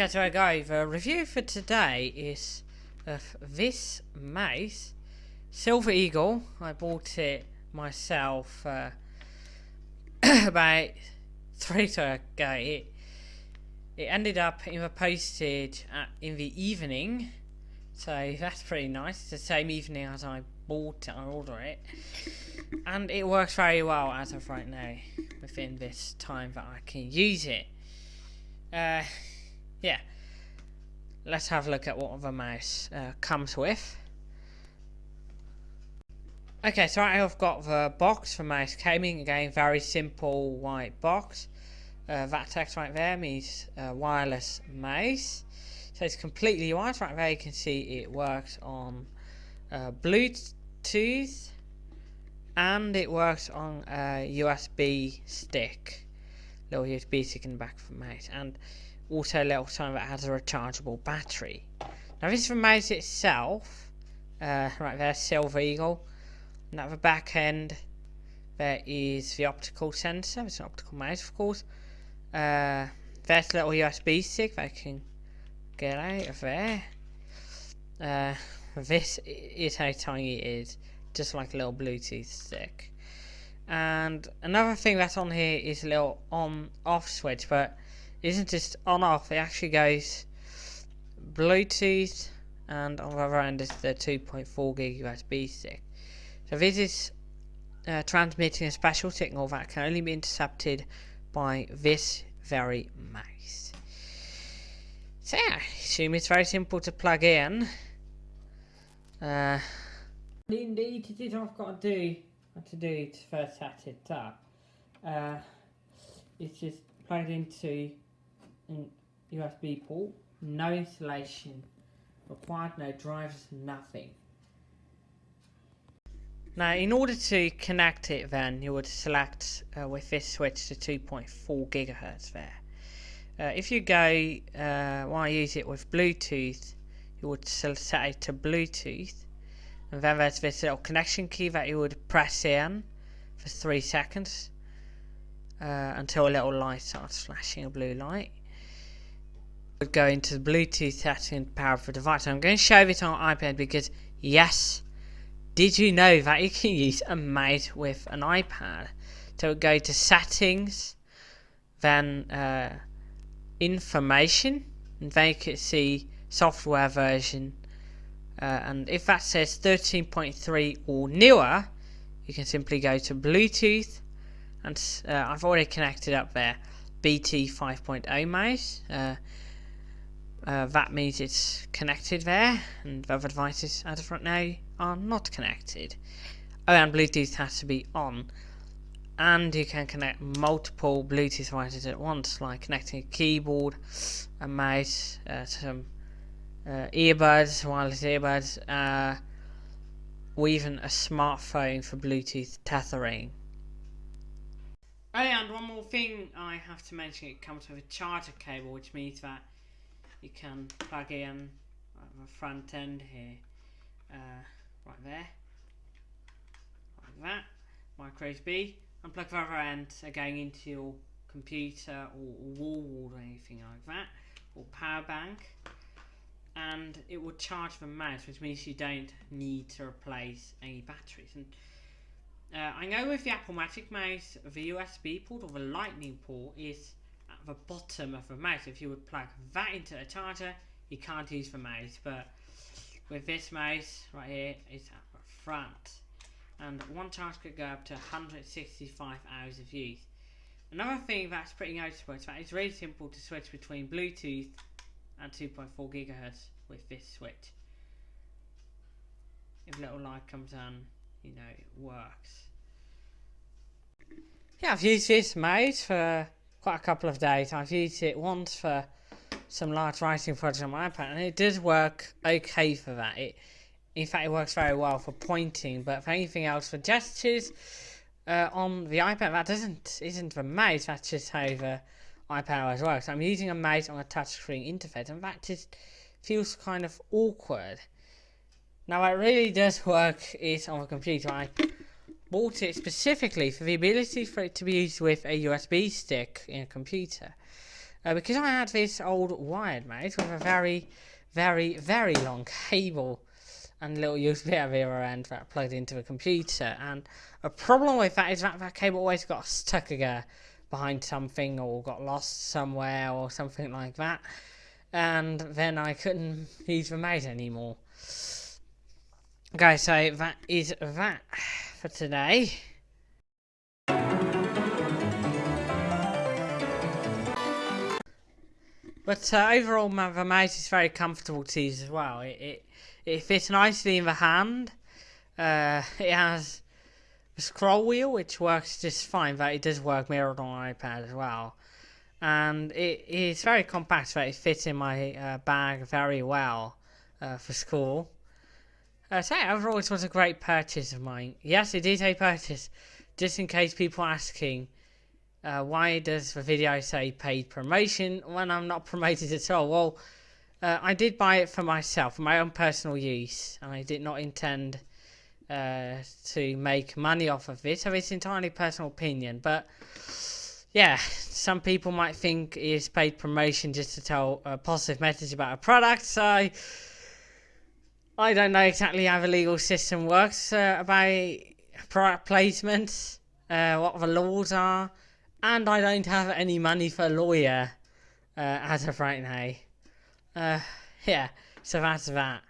Okay, so guys, the review for today is of this mouse, Silver Eagle. I bought it myself uh, about three days ago. It, it ended up in the postage at, in the evening, so that's pretty nice. It's the same evening as I bought it, I ordered it, and it works very well as of right now, within this time that I can use it. Uh, yeah, let's have a look at what the mouse uh, comes with. Okay, so I've got the box for mouse gaming. Again, very simple white box. Uh, that text right there means uh, wireless mouse. So it's completely white. Right there you can see it works on uh, Bluetooth and it works on a USB stick. Little USB stick in the back of the mouse. And also a little sign that has a rechargeable battery. Now this is the mouse itself, uh, right there, Silver Eagle. Now at the back end, there is the optical sensor, it's an optical mouse of course. Uh, there's a little USB stick that I can get out of there. Uh, this is how tiny it is, just like a little Bluetooth stick. And another thing that's on here is a little on off switch, but isn't just on off, it actually goes Bluetooth and on the other end is the 2.4 gig USB stick. So this is uh, transmitting a special signal that can only be intercepted by this very mouse. So yeah, I assume it's very simple to plug in. Uh, indeed, it is I've got to do to do to first set it up. Uh, it's just plugged into USB port, no installation required, no drivers, nothing. Now, in order to connect it, then you would select uh, with this switch to 2.4 gigahertz there. Uh, if you go, uh, want to use it with Bluetooth, you would set it to Bluetooth, and then there's this little connection key that you would press in for three seconds uh, until a little light starts flashing a blue light go into the Bluetooth setting power for device. I'm going to show this on iPad because, yes, did you know that you can use a mouse with an iPad? So go to settings, then uh, information, and then you can see software version. Uh, and if that says 13.3 or newer, you can simply go to Bluetooth, and uh, I've already connected up there BT 5.0 mouse. Uh, that means it's connected there, and the other devices at the front now are not connected. Oh, and Bluetooth has to be on. And you can connect multiple Bluetooth devices at once, like connecting a keyboard, a mouse, uh, some uh, earbuds, wireless earbuds, uh, or even a smartphone for Bluetooth tethering. Oh, and one more thing I have to mention, it comes with a charger cable, which means that you can plug in the front end here uh, right there like that micro USB and plug the other end going into your computer or, wall wall or anything like that or power bank and it will charge the mouse which means you don't need to replace any batteries. And uh, I know with the Apple Magic Mouse the USB port or the lightning port is the bottom of the mouse. If you would plug that into a charger, you can't use the mouse. But with this mouse right here, it's at the front. And one charge could go up to 165 hours of use. Another thing that's pretty noticeable is that it's really simple to switch between Bluetooth and 2.4 gigahertz with this switch. If little light comes on, you know, it works. Yeah, I've used this mouse for quite a couple of days. I've used it once for some large writing projects on my iPad, and it does work okay for that. It, in fact, it works very well for pointing, but for anything else, for gestures uh, on the iPad, that doesn't isn't the mouse. That's just how the iPad always works. So I'm using a mouse on a touchscreen interface, and that just feels kind of awkward. Now, what really does work is on a computer. I bought it specifically for the ability for it to be used with a USB stick in a computer. uh, because I had this old wired mouse with a very, very, very long cable and little USB at the other end that plugged into the computer. And a problem with that is that that cable always got stuck again behind something or got lost somewhere or something like that. And then I couldn't use the mouse anymore. Okay, so that is that for today. But uh, overall, the mouse is very comfortable to use as well. It, it, it fits nicely in the hand. Uh, it has a scroll wheel, which works just fine, but it does work mirrored on iPad as well. And it is very compact, but it fits in my uh, bag very well uh, for school. Uh, so overall, it was a great purchase of mine. Yes, it is a purchase, just in case people are asking, uh, why does the video say paid promotion when I'm not promoted at all? Well, uh, I did buy it for myself, for my own personal use, and I did not intend uh, to make money off of it, so it's entirely personal opinion. But yeah, some people might think it's paid promotion just to tell a positive message about a product, so I don't know exactly how the legal system works uh, about product placement, uh, what the laws are, and I don't have any money for a lawyer uh, as of right now. Uh, yeah, so that's that.